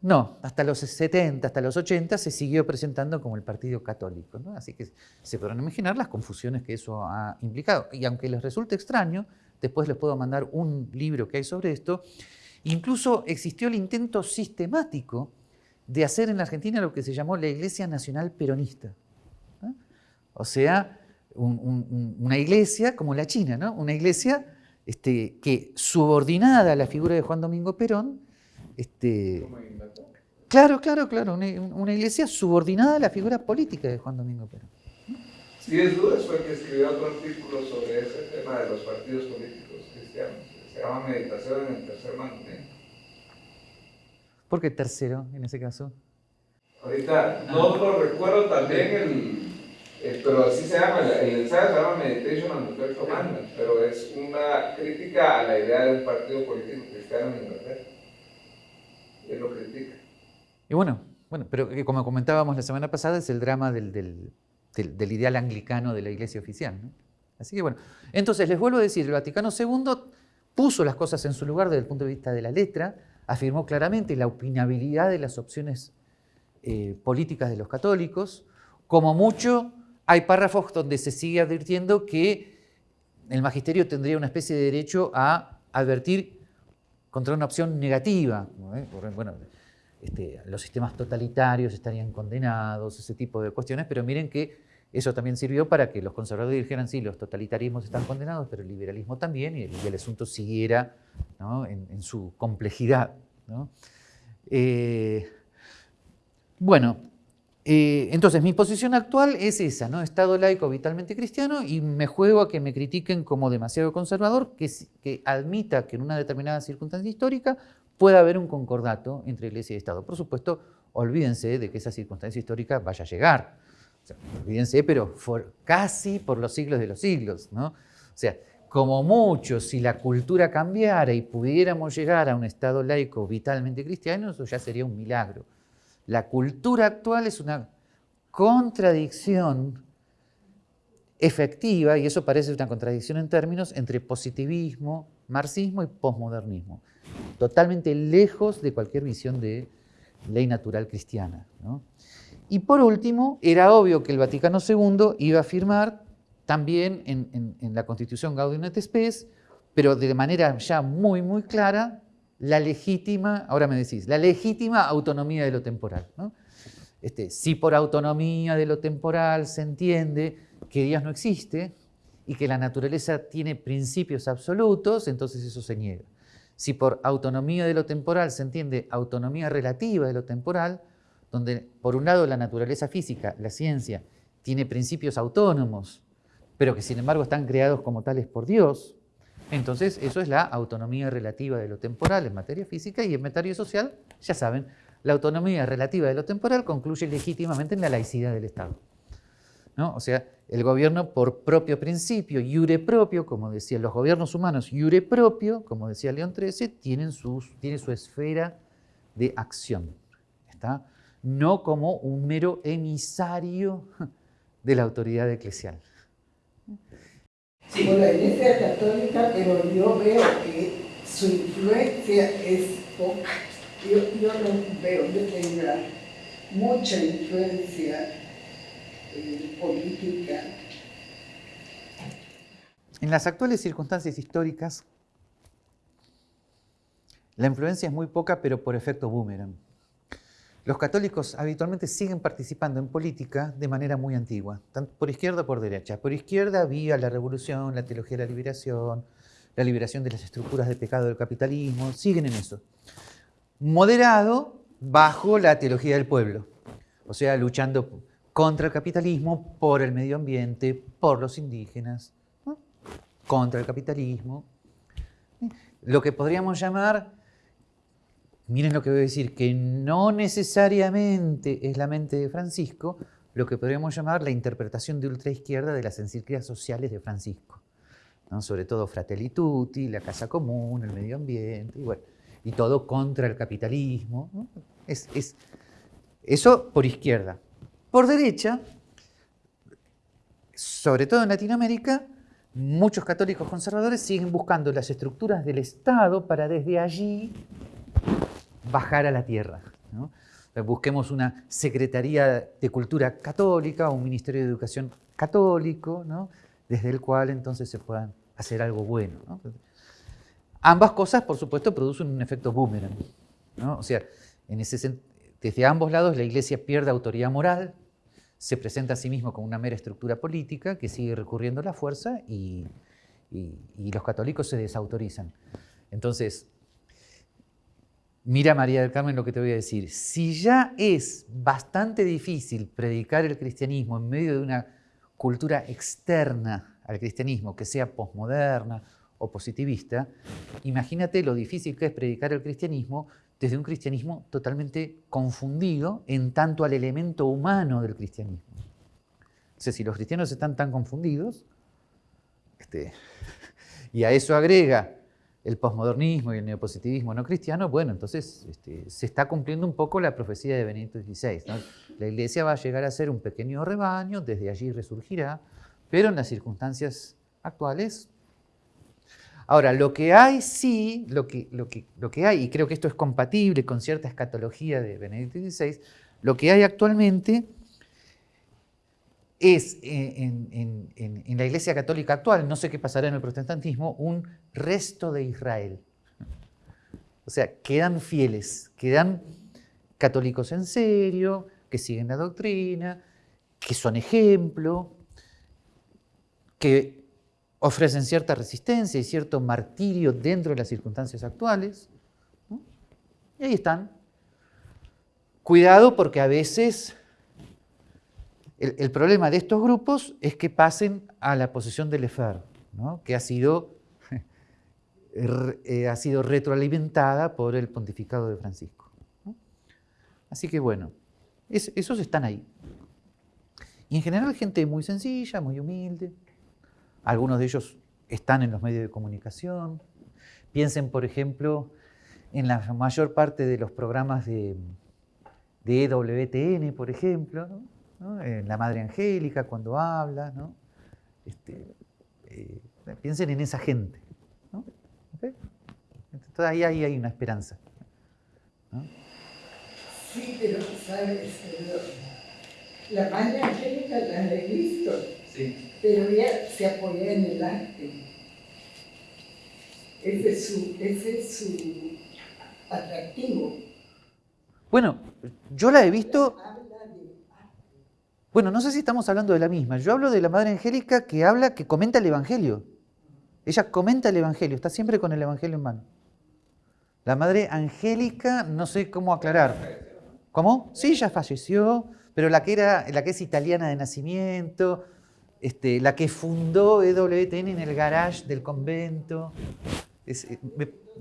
no, hasta los 70, hasta los 80 se siguió presentando como el partido católico. Así que se podrán imaginar las confusiones que eso ha implicado. Y aunque les resulte extraño, después les puedo mandar un libro que hay sobre esto, incluso existió el intento sistemático de hacer en la Argentina lo que se llamó la Iglesia Nacional Peronista. O sea, una iglesia como la China, ¿no? una iglesia este, que subordinada a la figura de Juan Domingo Perón, este, claro, claro, claro, una, iglesia subordinada a la figura política de Juan Domingo Perón. Sí, es duda, fue que escribió otro artículo sobre ese tema de los partidos políticos cristianos. Se llama Meditación en el tercer mandamiento. ¿Por qué tercero en ese caso? Ahorita no lo recuerdo también el eh, pero así se llama, el ensayo se llama Meditation on the Third Commandment, pero es una crítica a la idea de un partido político cristiano en Inglaterra. Lo. Y bueno, bueno, pero como comentábamos la semana pasada, es el drama del, del, del, ideal anglicano de la iglesia oficial. ¿no? Así que bueno, entonces les vuelvo a decir, el Vaticano II puso las cosas en su lugar desde el punto de vista de la letra, afirmó claramente la opinabilidad de las opciones eh, políticas de los católicos, como mucho hay párrafos donde se sigue advirtiendo que el magisterio tendría una especie de derecho a advertir contra una opción negativa. Bueno, este, los sistemas totalitarios estarían condenados, ese tipo de cuestiones, pero miren que eso también sirvió para que los conservadores dijeran, sí, los totalitarismos están condenados, pero el liberalismo también, y el, asunto siguiera en, su complejidad. Eh, bueno, eh, entonces, mi posición actual es esa, ¿no? Estado laico vitalmente cristiano y me juego a que me critiquen como demasiado conservador, que, que admita que en una determinada circunstancia histórica pueda haber un concordato entre Iglesia y Estado. Por supuesto, olvídense de que esa circunstancia histórica vaya a llegar. olvídense, pero casi por los siglos de los siglos, ¿no? O sea, como mucho, si la cultura cambiara y pudiéramos llegar a un Estado laico vitalmente cristiano, eso ya sería un milagro. La cultura actual es una contradicción efectiva, y eso parece una contradicción en términos, entre positivismo, marxismo y posmodernismo. Totalmente lejos de cualquier visión de ley natural cristiana. Y por último, era obvio que el Vaticano II iba a firmar también en, la Constitución Gaudium et Spes, pero de manera ya muy, muy clara, la legítima, ahora me decís, la legítima autonomía de lo temporal. Este, si por autonomía de lo temporal se entiende que Dios no existe y que la naturaleza tiene principios absolutos, entonces eso se niega. Si por autonomía de lo temporal se entiende autonomía relativa de lo temporal, donde por un lado la naturaleza física, la ciencia, tiene principios autónomos, pero que sin embargo están creados como tales por Dios, entonces, eso es la autonomía relativa de lo temporal en materia física y en materia social, ya saben, la autonomía relativa de lo temporal concluye legítimamente en la laicidad del Estado. ¿No? O sea, el gobierno por propio principio, iure propio, como decían los gobiernos humanos, iure propio, como decía León XIII, tienen tiene su esfera de acción. ¿está? No como un mero emisario de la autoridad eclesial por la Iglesia Católica, pero yo veo que su influencia es poca. Yo, yo no veo que tenga mucha influencia eh, política. En las actuales circunstancias históricas, la influencia es muy poca, pero por efecto boomerang. Los católicos habitualmente siguen participando en política de manera muy antigua, tanto por izquierda o por derecha. Por izquierda había la revolución, la teología de la liberación, la liberación de las estructuras de pecado del capitalismo, siguen en eso. Moderado bajo la teología del pueblo, o sea, luchando contra el capitalismo, por el medio ambiente, por los indígenas, contra el capitalismo. Lo que podríamos llamar miren lo que voy a decir, que no necesariamente es la mente de Francisco lo que podríamos llamar la interpretación de ultraizquierda de las encíclicas sociales de Francisco. Sobre todo Fratelli Tutti, la casa común, el medio ambiente, y, bueno, y todo contra el capitalismo. Es, es, eso por izquierda. Por derecha, sobre todo en Latinoamérica, muchos católicos conservadores siguen buscando las estructuras del Estado para desde allí bajar a la tierra. Busquemos una Secretaría de Cultura Católica, un Ministerio de Educación católico, desde el cual entonces se puedan hacer algo bueno. Ambas cosas, por supuesto, producen un efecto boomerang. O sea, en ese, desde ambos lados la Iglesia pierde autoridad moral, se presenta a sí mismo como una mera estructura política que sigue recurriendo a la fuerza y los católicos se desautorizan. Entonces, mira María del Carmen lo que te voy a decir. Si ya es bastante difícil predicar el cristianismo en medio de una cultura externa al cristianismo, que sea posmoderna o positivista, imagínate lo difícil que es predicar el cristianismo desde un cristianismo totalmente confundido en tanto al elemento humano del cristianismo. Sea, si los cristianos están tan confundidos, este, [LAUGHS] y a eso agrega el posmodernismo y el neopositivismo no cristiano, bueno, entonces este, se está cumpliendo un poco la profecía de Benedicto XVI. La iglesia va a llegar a ser un pequeño rebaño, desde allí resurgirá, pero en las circunstancias actuales. Ahora, lo que hay sí, lo que, lo que, lo que hay, y creo que esto es compatible con cierta escatología de Benedicto XVI, lo que hay actualmente es en, la Iglesia Católica actual, no sé qué pasará en el protestantismo, un resto de Israel. O sea, quedan fieles, quedan católicos en serio, que siguen la doctrina, que son ejemplo, que ofrecen cierta resistencia y cierto martirio dentro de las circunstancias actuales. Y ahí están. Cuidado porque a veces el, problema de estos grupos es que pasen a la posición del EFER, que ha sido, [LAUGHS] eh, ha sido retroalimentada por el pontificado de Francisco. Así que bueno, esos están ahí. Y en general gente muy sencilla, muy humilde. Algunos de ellos están en los medios de comunicación. Piensen, por ejemplo, en la mayor parte de los programas de, de EWTN, por ejemplo, ¿no? En la Madre Angélica cuando habla, ¿no? Este, eh, piensen en esa gente. ¿no? Entonces ahí, hay una esperanza. Sí, pero sabes, la Madre Angélica la he visto, sí. pero ella se apoya en el arte. Ese es su, ese es su atractivo. Bueno, yo la he visto bueno, no sé si estamos hablando de la misma. Yo hablo de la Madre Angélica que habla, que comenta el Evangelio. Ella comenta el Evangelio, está siempre con el Evangelio en mano. La Madre Angélica, no sé cómo aclarar. ¿Cómo? Sí, ya falleció, pero la que, era, la que es italiana de nacimiento, este, la que fundó EWTN en el garage del convento. Eh,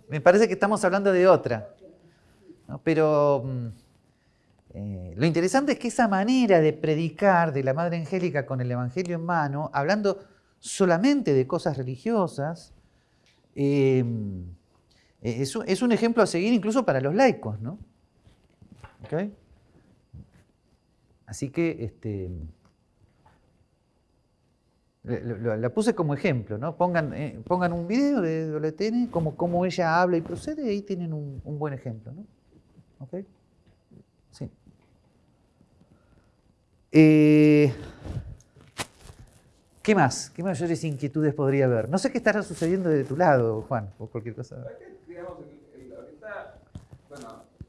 me, parece que estamos hablando de otra. Pero... Eh, lo interesante es que esa manera de predicar de la Madre Angélica con el Evangelio en mano, hablando solamente de cosas religiosas, em, eh, es, un ejemplo a seguir incluso para los laicos, ¿no? Así que este, la, puse como ejemplo, ¿no? Pongan, eh, un video de Doletene, como cómo ella habla y procede, y ahí tienen un, un buen ejemplo, ¿no? ¿Okay? Eh, ¿Qué más? ¿Qué mayores inquietudes podría haber? No sé qué estará sucediendo de tu lado, Juan, o cualquier cosa.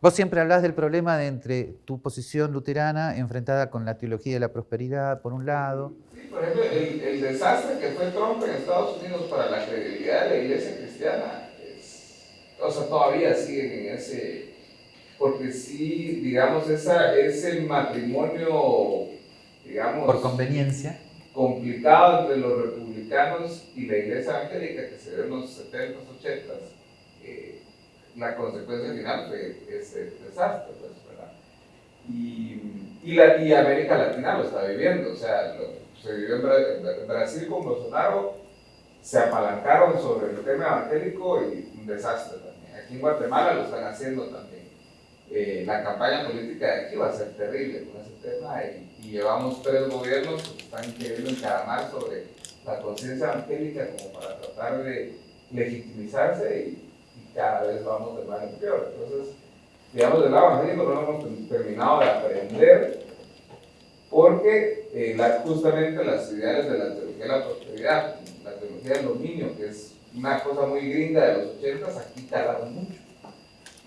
Vos siempre hablas del problema de entre tu posición luterana enfrentada con la teología de la prosperidad, por un lado. Sí, por ejemplo, el, desastre que fue Trump en Estados Unidos para la credibilidad de la iglesia cristiana, o sea, todavía siguen en ese, porque sí, digamos, esa, ese matrimonio, digamos... Por conveniencia. Complicado entre los republicanos y la iglesia evangélica que se dio en los 70s, 80s, eh, la consecuencia final fue ese desastre, pues, ¿verdad? Y, y, la, y América Latina lo está viviendo, o sea, se vivió en Brasil con Bolsonaro, se apalancaron sobre el tema evangélico y un desastre también. Aquí en Guatemala lo están haciendo también. Eh, la campaña política de aquí va a ser terrible con ese tema y, llevamos tres gobiernos que están queriendo encaramar sobre la conciencia evangélica como para tratar de legitimizarse y, cada vez vamos de mal en peor. Entonces, digamos, del lado evangélico no hemos terminado de aprender porque eh, justamente las ideales de la teología de la prosperidad, la teología del dominio, que es una cosa muy gringa de los 80, aquí tardaron mucho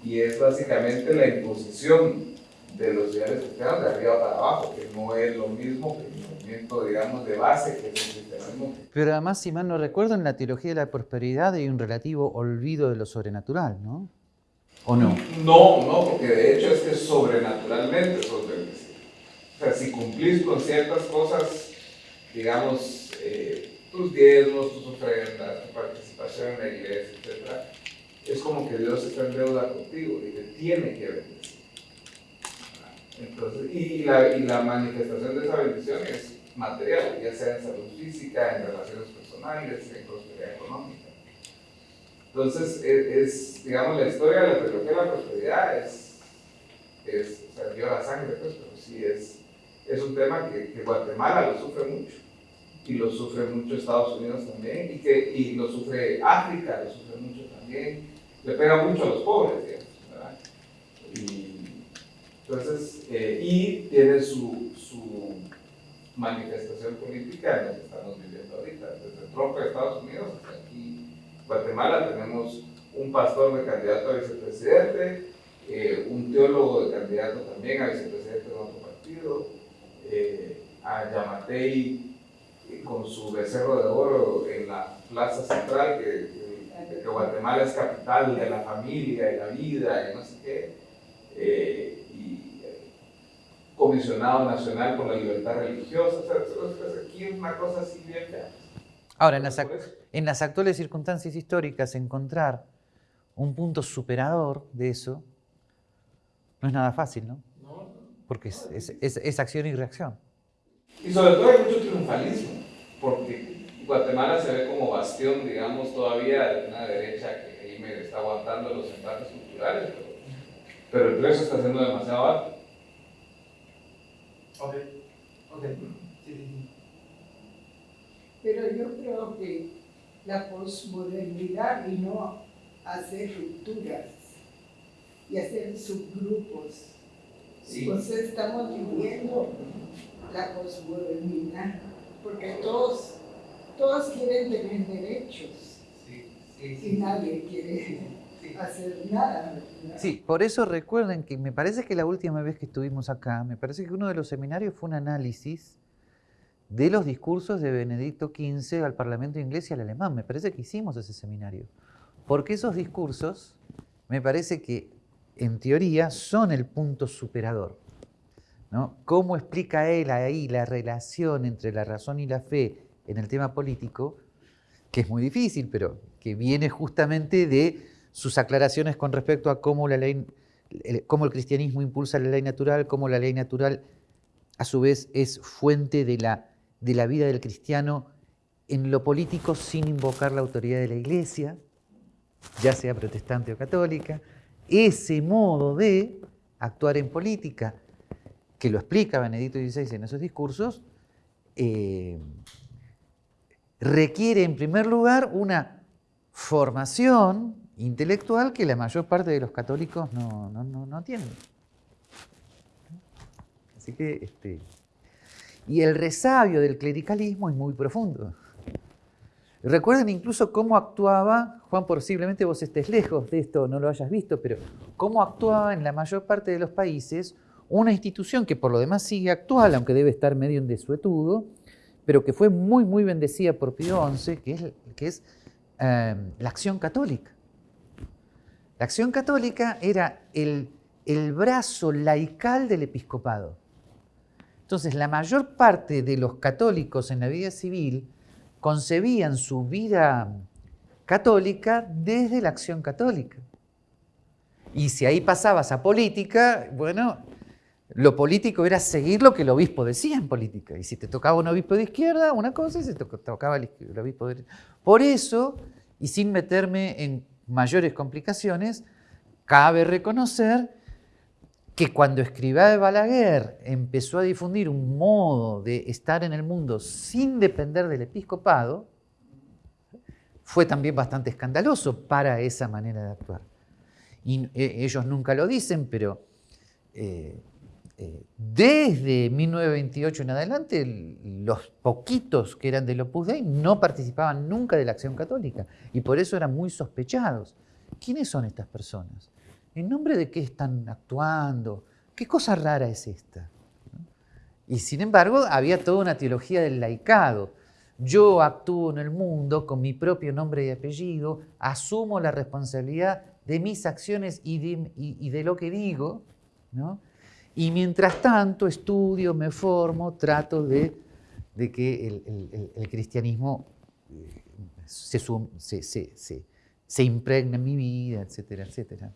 y es básicamente la imposición de los ideales cristianos de arriba para abajo, que no es lo mismo que el movimiento, digamos, de base que es el cristianismo. Pero además, si mal no recuerdo, en la teología de la prosperidad hay un relativo olvido de lo sobrenatural, ¿no? ¿O no? No, no, porque de hecho es que sobrenaturalmente sos bendecido. O sea, si cumplís con ciertas cosas, digamos, eh, tus diezmos, tus ofrendas, tu participación en la iglesia, etc., es como que Dios está en deuda contigo y te tiene que bendecir. Entonces, y, la, y la manifestación de esa bendición es material, ya sea en salud física, en relaciones personales, en prosperidad económica. Entonces, e, es, digamos, la historia de la teología de la prosperidad es, es o sea, dio la sangre, pues, pero sí es, es un tema que, que, Guatemala lo sufre mucho. Y lo sufre mucho Estados Unidos también, y, que, y lo sufre África, lo sufre mucho también. Le pega mucho a los pobres, digamos. Y, entonces, eh, y tiene su, su manifestación política en lo que estamos viviendo ahorita, desde Trump a Estados Unidos hasta aquí Guatemala tenemos un pastor de candidato a vicepresidente, eh, un teólogo de candidato también a vicepresidente de otro partido, eh, a Yamatei con su becerro de oro en la plaza central, que, que, Guatemala es capital de la familia y la vida y no sé qué comisionado nacional por la libertad religiosa. O sea, aquí es una cosa así bien. Ahora, en las, en las, actuales circunstancias históricas, encontrar un punto superador de eso no es nada fácil, ¿no? Porque es, es, es, acción y reacción. Y sobre todo hay mucho triunfalismo, porque Guatemala se ve como bastión, digamos, todavía de una derecha que ahí me está aguantando los empates culturales, pero, pero el precio está siendo demasiado alto. Ok, ok. Pero yo creo que la posmodernidad vino a hacer rupturas y hacer subgrupos. Entonces estamos viviendo la posmodernidad, porque todos, todos quieren tener derechos y nadie quiere hacer nada. Sí, por eso recuerden que me parece que la última vez que estuvimos acá, me parece que uno de los seminarios fue un análisis de los discursos de Benedicto XV al Parlamento inglés y al alemán. Me parece que hicimos ese seminario. Porque esos discursos, me parece que en teoría son el punto superador. ¿no? ¿Cómo explica él ahí la relación entre la razón y la fe en el tema político? Que es muy difícil, pero que viene justamente de sus aclaraciones con respecto a cómo, la ley, cómo el cristianismo impulsa la ley natural, cómo la ley natural a su vez es fuente de la, de la vida del cristiano en lo político sin invocar la autoridad de la iglesia, ya sea protestante o católica, ese modo de actuar en política, que lo explica Benedicto XVI en esos discursos, eh, requiere en primer lugar una formación intelectual que la mayor parte de los católicos no, no, no, tienen. Así que, este, y el resabio del clericalismo es muy profundo. Recuerden incluso cómo actuaba, Juan, posiblemente vos estés lejos de esto, no lo hayas visto, pero cómo actuaba en la mayor parte de los países una institución que por lo demás sigue actual, aunque debe estar medio en desuetudo, pero que fue muy, muy bendecida por Pío XI, que es, que es eh, la acción católica. La acción católica era el, brazo laical del episcopado. Entonces, la mayor parte de los católicos en la vida civil concebían su vida católica desde la acción católica. Y si ahí pasabas a política, bueno, lo político era seguir lo que el obispo decía en política. Y si te tocaba un obispo de izquierda, una cosa, y si te tocaba el, obispo de derecha. Por eso, y sin meterme en mayores complicaciones, cabe reconocer que cuando Escribá de Balaguer empezó a difundir un modo de estar en el mundo sin depender del episcopado, fue también bastante escandaloso para esa manera de actuar. Y eh, ellos nunca lo dicen, pero eh, desde 1928 en adelante, los poquitos que eran del Opus Dei no participaban nunca de la acción católica y por eso eran muy sospechados. ¿Quiénes son estas personas? ¿En nombre de qué están actuando? ¿Qué cosa rara es esta? Y sin embargo, había toda una teología del laicado. Yo actúo en el mundo con mi propio nombre y apellido, asumo la responsabilidad de mis acciones y de, lo que digo, y mientras tanto estudio, me formo, trato de, que el, cristianismo eh, se, impregne en mi vida, etcétera, etcétera.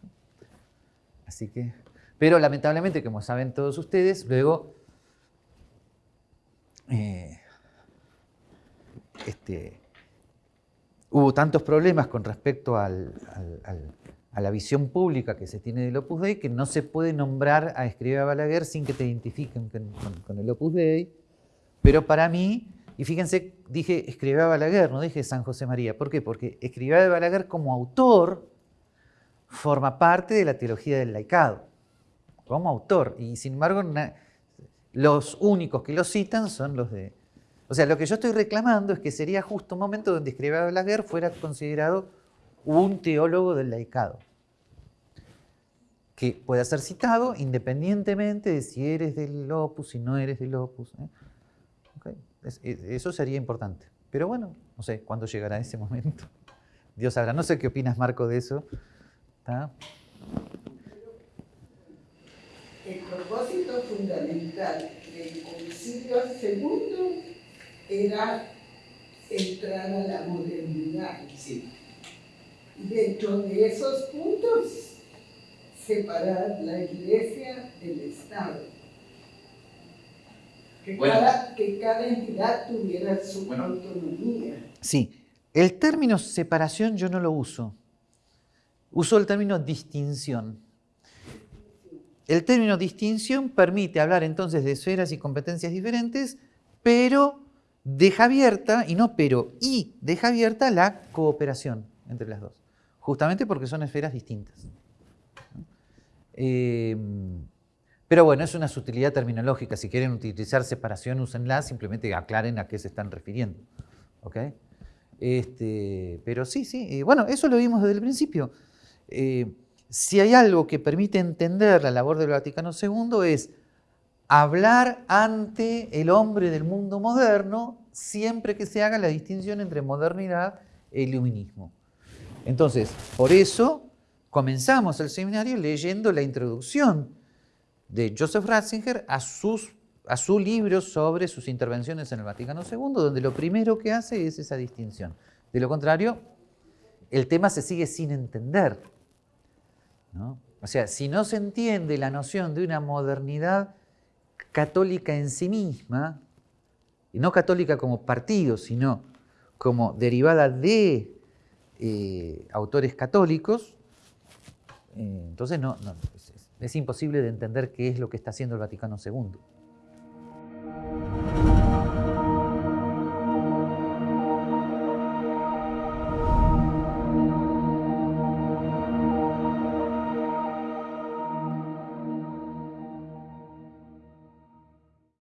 Así que, pero lamentablemente, como saben todos ustedes, luego eh, este, hubo tantos problemas con respecto a la visión pública que se tiene del Opus Dei que no se puede nombrar a Escriba Balaguer sin que te identifiquen con, el Opus Dei. Pero para mí, y fíjense, dije Escriba Balaguer, no dije San José María. ¿Por qué? Porque Escriba de Balaguer como autor forma parte de la teología del laicado, como autor. Y sin embargo, los únicos que lo citan son los de... O sea, lo que yo estoy reclamando es que sería justo un momento donde Escriba de Balaguer fuera considerado un teólogo del laicado, que pueda ser citado independientemente de si eres del opus, si no eres del opus. ¿eh? eso sería importante. Pero bueno, no sé cuándo llegará ese momento. [LAUGHS] Dios sabrá. No sé qué opinas, Marco, de eso. El propósito fundamental del concilio segundo era entrar a la modernidad. Y dentro de esos puntos, separar la iglesia del Estado que, cada, entidad tuviera su autonomía. Sí, el término separación yo no lo uso. Uso el término distinción. El término distinción permite hablar entonces de esferas y competencias diferentes, pero deja abierta, y no pero, y deja abierta la cooperación entre las dos, justamente porque son esferas distintas. Eh, pero bueno, es una sutilidad terminológica. Si quieren utilizar separación, úsenla, simplemente aclaren a qué se están refiriendo. ¿Ok? Este, pero sí, sí. bueno, eso lo vimos desde el principio. Eh, si hay algo que permite entender la labor del Vaticano II es hablar ante el hombre del mundo moderno siempre que se haga la distinción entre modernidad e iluminismo. Entonces, por eso comenzamos el seminario leyendo la introducción de Joseph Ratzinger a, sus, su libro sobre sus intervenciones en el Vaticano II, donde lo primero que hace es esa distinción. De lo contrario, el tema se sigue sin entender. O sea, si no se entiende la noción de una modernidad católica en sí misma, y no católica como partido, sino como derivada de eh, autores católicos, eh, entonces no, no, es imposible de entender qué es lo que está haciendo el Vaticano II.